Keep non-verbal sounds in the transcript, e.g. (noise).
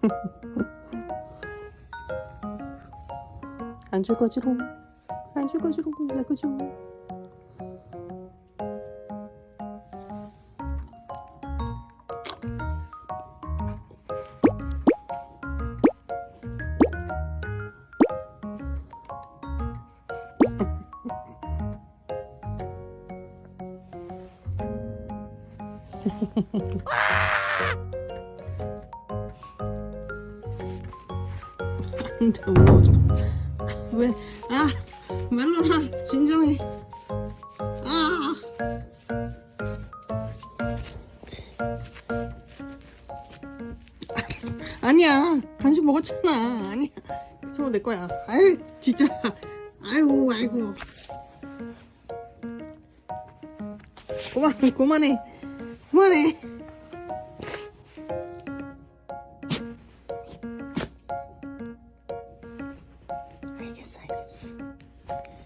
(laughs) 안 줄 거지롱 안 줄 거지롱 내 거 죠 왜? 아, 멜로나 진정해. 아. 알았어. 아니야. 간식 먹었잖아. 아니야. 저거 내 거야. 아이, 진짜. 아이고, 아이고. 그만, 그만해. 그만해. 알겠어, 알겠어.